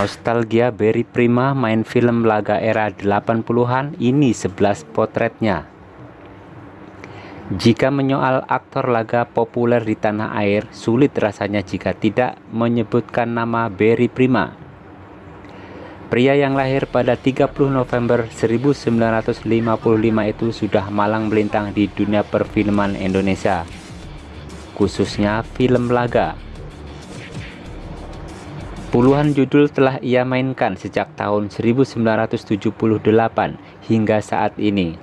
Nostalgia Berry Prima main film laga era 80-an ini 11 potretnya. Jika menyoal aktor laga populer di tanah air, sulit rasanya jika tidak menyebutkan nama Berry Prima. Pria yang lahir pada 30 November 1955 itu sudah malang melintang di dunia perfilman Indonesia, khususnya film laga. Puluhan judul telah ia mainkan sejak tahun 1978 hingga saat ini.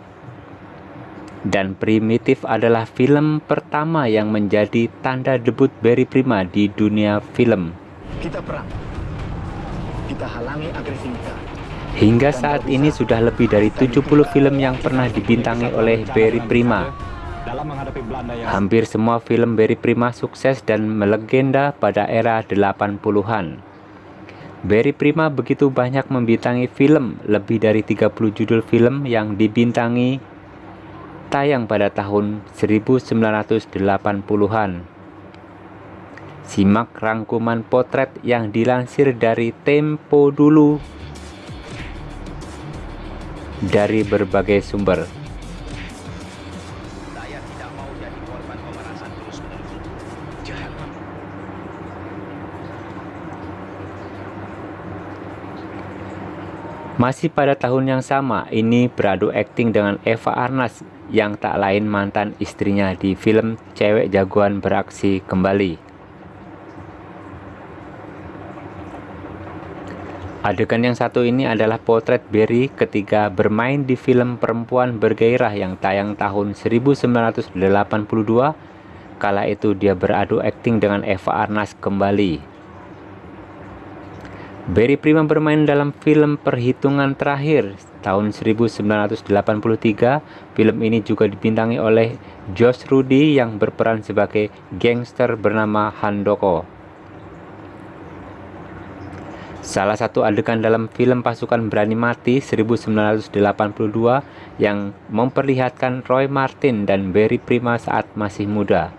Dan Primitif adalah film pertama yang menjadi tanda debut Berry Prima di dunia film. Kita perang. Kita halangi agresivitas. Hingga saat ini sudah lebih dari 70 film yang pernah dibintangi oleh Berry Prima. Hampir semua film Berry Prima sukses dan melegenda pada era 80-an. Barry Prima begitu banyak membintangi film, lebih dari 30 judul film yang dibintangi tayang pada tahun 1980-an. Simak rangkuman potret yang dilansir dari Tempo dulu dari berbagai sumber. Masih pada tahun yang sama, ini beradu akting dengan Eva Arnas yang tak lain mantan istrinya di film Cewek Jagoan Beraksi Kembali. Adegan yang satu ini adalah potret Berry ketika bermain di film Perempuan Bergairah yang tayang tahun 1982. Kala itu dia beradu akting dengan Eva Arnas kembali. Barry Prima bermain dalam film Perhitungan Terakhir tahun 1983. Film ini juga dibintangi oleh Josh Rudy yang berperan sebagai gangster bernama Handoko. Salah satu adegan dalam film Pasukan Berani Mati 1982 yang memperlihatkan Roy Martin dan Barry Prima saat masih muda.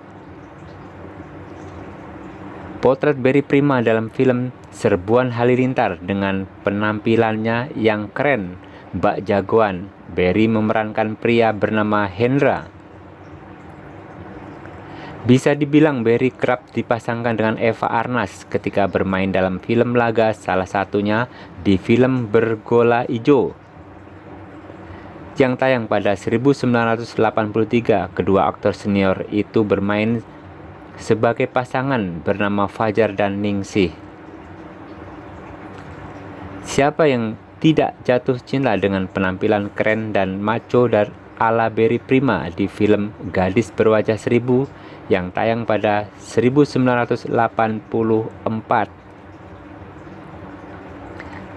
Potret Berry Prima dalam film Serbuan Halilintar dengan penampilannya yang keren, Mbak Jagoan. Berry memerankan pria bernama Hendra. Bisa dibilang Berry kerap dipasangkan dengan Eva Arnas ketika bermain dalam film laga salah satunya di film Bergola Ijo yang tayang pada 1983. Kedua aktor senior itu bermain sebagai pasangan bernama Fajar dan Ningsih. Siapa yang tidak jatuh cinta dengan penampilan keren dan macho dari ala Berry Prima di film Gadis Berwajah Seribu yang tayang pada 1984.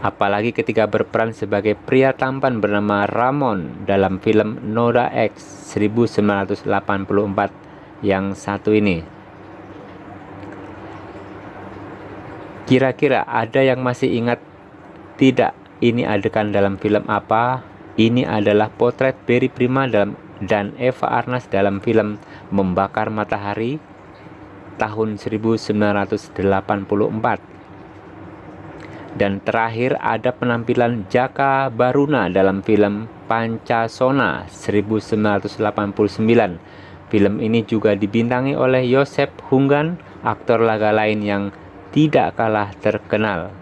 Apalagi ketika berperan sebagai pria tampan bernama Ramon dalam film Noda X 1984 yang satu ini. Kira-kira ada yang masih ingat tidak ini adegan dalam film apa? Ini adalah potret Berry Prima dalam dan Eva Arnas dalam film Membakar Matahari tahun 1984. Dan terakhir ada penampilan Jaka Baruna dalam film Pancasona 1989. Film ini juga dibintangi oleh Yosep Hunggan, aktor laga lain yang tidak kalah terkenal